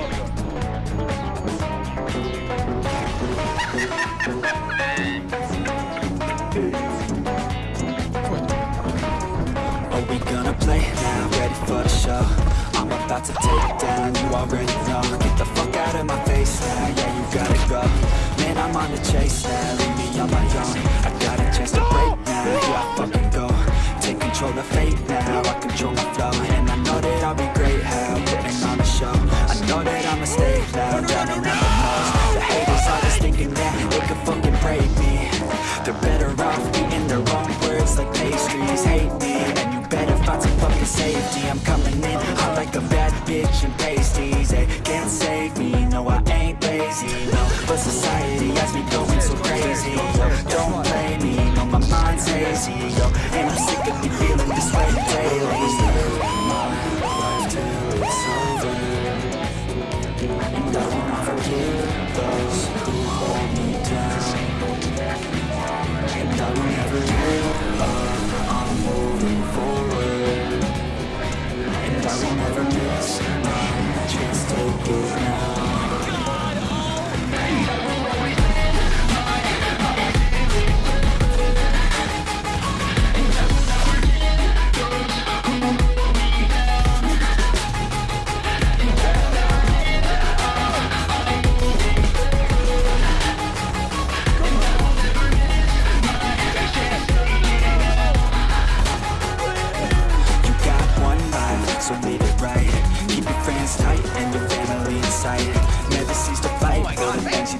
Are we gonna play? Now? Ready for the show? I'm about to take down, you already know. Get the fuck out of my face now, yeah you gotta go. Man, I'm on the chase now, leave me I'ma drowning out the noise The haters always thinking that they could fucking break me They're better off eating their own words like pastries Hate me, and you better find some fucking safety I'm coming in And I will never miss it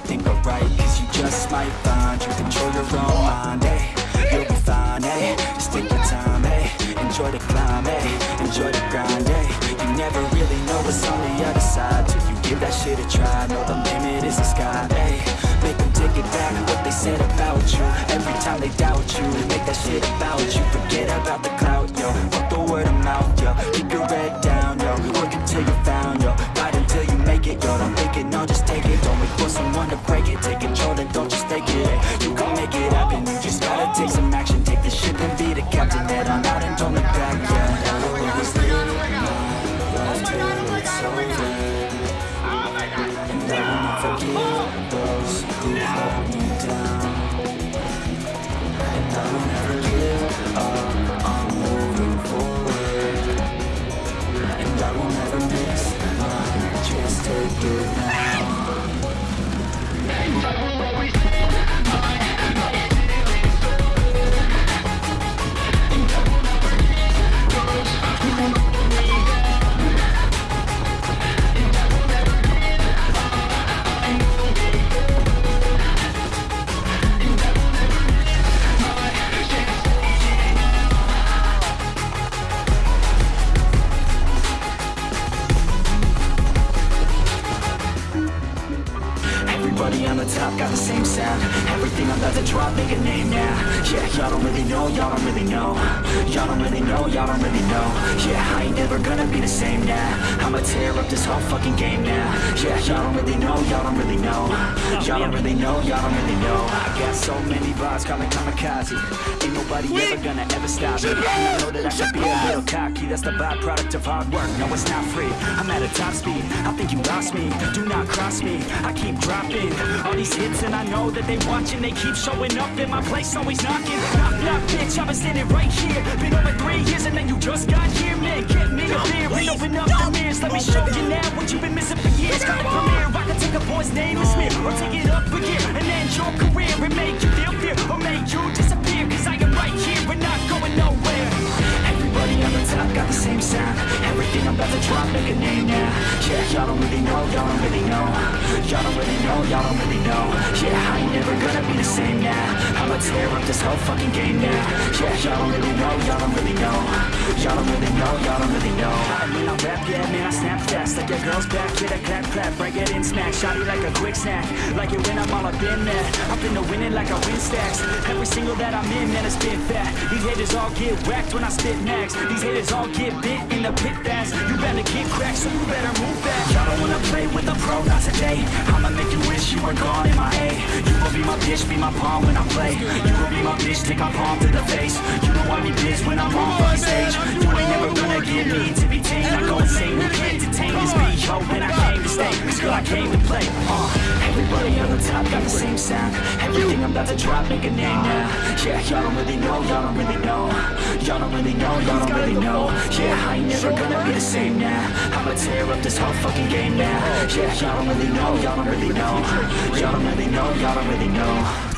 think are right Cause you just might find you control your own mind, eh? You'll be fine, eh? Just take your time, eh? Enjoy the climb, eh? Enjoy the grind, eh? You never really know what's on the other side Till you give that shit a try. Know the limit is the sky, eh? Make them take it back what they said about you. Every time they doubt you Make that shit about you. Forget about the clout, Everybody on the top got the same sound. Everything I'm about to drop, make a name now. Yeah, y'all don't really know, y'all don't really know. Y'all don't really know, y'all don't really know. Yeah, I ain't never gonna be the same now I'ma tear up this whole fucking game now. Yeah, y'all don't really know, y'all don't really know. Y'all don't really know, y'all don't really know. I got so many bars, call me kamikaze. Ain't nobody ever gonna ever stop me. I know that I should be a little cocky. That's the byproduct of hard work, no it's not free. I'm at a top speed, I think you lost me. Do not cross me, I keep dropping All these hits and I know that they watching. They keep showing up and my place always knocking. Knock, knock, bitch, I've been standing right here. Been over three years and then you just got here Man, get me a beer. And open up the mirrors Let me show you now what you've been missing for years. Got a premiere, I can take a boy's name and smear Or take it up a gear and end your career And make you feel fear or make you disappear. Cause I am right here, we're not going nowhere. Everybody on the top got the same sound. Everything I'm about to drop, make a name now. Yeah, y'all don't really know, y'all don't really know. Y'all don't really know, y'all don't really know. Yeah, I ain't never gonna be the same now I'ma tear up this whole fucking game now. Yeah, y'all don't really know, y'all don't really know. Y'all don't really know, y'all don't really know. I mean, I rap, yeah, man, I snap fast. Like your girl's back, hit a clap, clap Break it in, smack, shotty like a quick snack. Like it when I'm all up in that. Been to winning like I win stacks. Every single that I'm in, man, it's been fat. These haters all get whacked when I spit max. These haters all get bit in the pit fast. You better get cracked, so you better move back. Y'all don't wanna play with a pro, not today. I'ma make you wish you were gone in my A. You will be my bitch, be my pawn when I play You will be my bitch, take my palm to the face. You know I be bitch when I'm on fucking stage. You ain't never gonna get me to be tamed. I go insane, you can't detain this beat, yo, when I came to stay. I came to play. Uh, Everybody on the top got the same sound. Everything I'm about to drop, make a name now. Yeah, y'all don't really know, y'all don't really know. Y'all don't really know, y'all don't really know. Yeah, I ain't never gonna be the same now. I'ma tear up this whole fucking game now. Yeah, y'all don't really know, y'all don't really know. Y'all don't really know, y'all don't really know